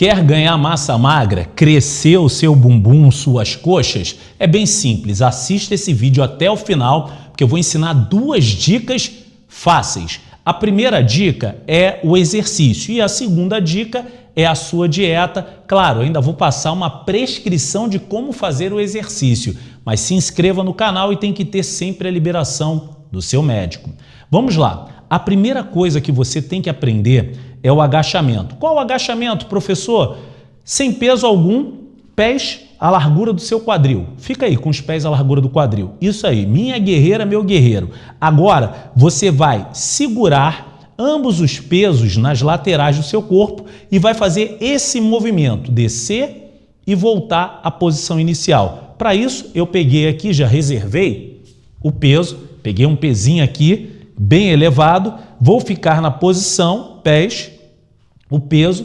Quer ganhar massa magra, crescer o seu bumbum, suas coxas? É bem simples, assista esse vídeo até o final, porque eu vou ensinar duas dicas fáceis. A primeira dica é o exercício e a segunda dica é a sua dieta. Claro, ainda vou passar uma prescrição de como fazer o exercício, mas se inscreva no canal e tem que ter sempre a liberação do seu médico. Vamos lá. A primeira coisa que você tem que aprender é o agachamento. Qual o agachamento, professor? Sem peso algum, pés à largura do seu quadril. Fica aí com os pés à largura do quadril. Isso aí, minha guerreira, meu guerreiro. Agora você vai segurar ambos os pesos nas laterais do seu corpo e vai fazer esse movimento, descer e voltar à posição inicial. Para isso, eu peguei aqui, já reservei o peso, peguei um pezinho aqui, bem elevado, vou ficar na posição, pés, o peso,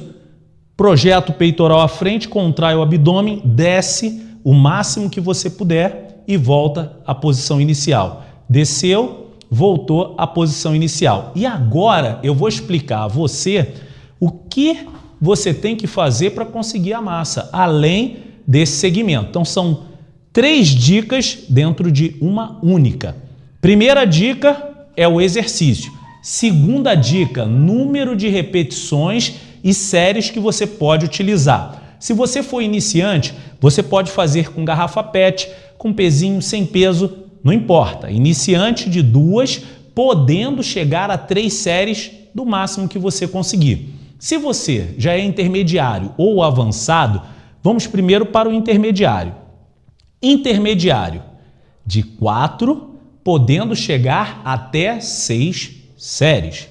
projeta o peitoral à frente, contrai o abdômen, desce o máximo que você puder e volta à posição inicial. Desceu, voltou à posição inicial. E agora eu vou explicar a você o que você tem que fazer para conseguir a massa, além desse segmento. Então são três dicas dentro de uma única. Primeira dica, é o exercício. Segunda dica, número de repetições e séries que você pode utilizar. Se você for iniciante, você pode fazer com garrafa PET, com pezinho, sem peso, não importa. Iniciante de duas, podendo chegar a três séries do máximo que você conseguir. Se você já é intermediário ou avançado, vamos primeiro para o intermediário. Intermediário, de quatro podendo chegar até seis séries.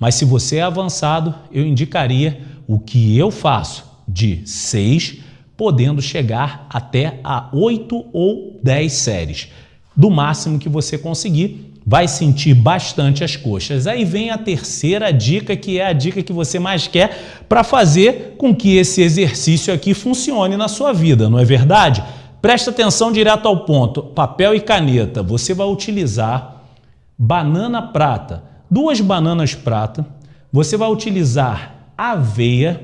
Mas se você é avançado, eu indicaria o que eu faço de seis, podendo chegar até a oito ou dez séries. Do máximo que você conseguir, vai sentir bastante as coxas. Aí vem a terceira dica, que é a dica que você mais quer para fazer com que esse exercício aqui funcione na sua vida, não é verdade? Presta atenção direto ao ponto. Papel e caneta. Você vai utilizar banana prata, duas bananas prata. Você vai utilizar aveia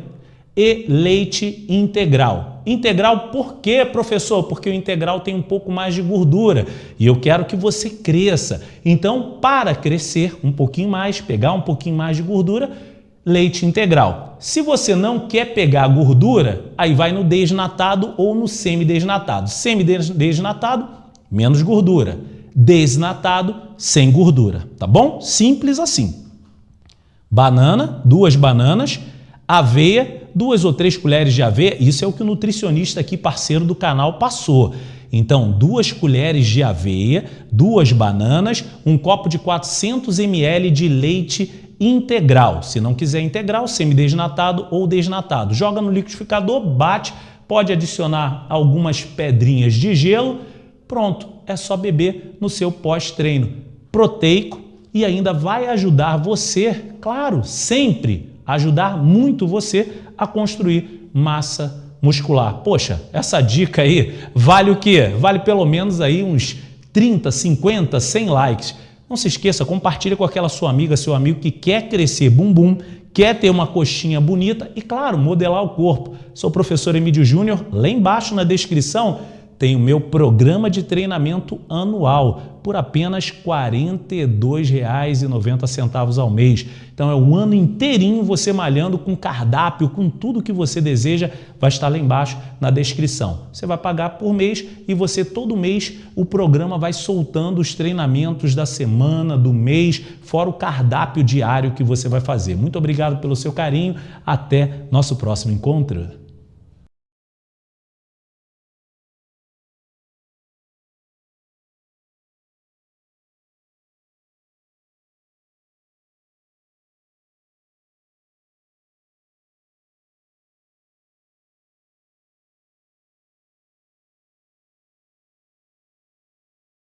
e leite integral. Integral por quê, professor? Porque o integral tem um pouco mais de gordura e eu quero que você cresça. Então, para crescer um pouquinho mais, pegar um pouquinho mais de gordura, leite integral. Se você não quer pegar gordura, aí vai no desnatado ou no semidesnatado. Semidesnatado, menos gordura. Desnatado, sem gordura, tá bom? Simples assim. Banana, duas bananas, aveia, duas ou três colheres de aveia, isso é o que o nutricionista aqui, parceiro do canal, passou. Então, duas colheres de aveia, duas bananas, um copo de 400 ml de leite integral. Se não quiser integral, semidesnatado ou desnatado. Joga no liquidificador, bate, pode adicionar algumas pedrinhas de gelo. Pronto, é só beber no seu pós-treino proteico e ainda vai ajudar você, claro, sempre ajudar muito você a construir massa muscular. Poxa, essa dica aí vale o quê? Vale pelo menos aí uns 30, 50, 100 likes. Não se esqueça, compartilhe com aquela sua amiga, seu amigo que quer crescer bumbum, quer ter uma coxinha bonita e, claro, modelar o corpo. Sou o professor Emílio Júnior, lá embaixo na descrição tem o meu programa de treinamento anual por apenas R$ 42,90 ao mês. Então é o ano inteirinho você malhando com cardápio, com tudo que você deseja, vai estar lá embaixo na descrição. Você vai pagar por mês e você todo mês o programa vai soltando os treinamentos da semana, do mês, fora o cardápio diário que você vai fazer. Muito obrigado pelo seu carinho, até nosso próximo encontro.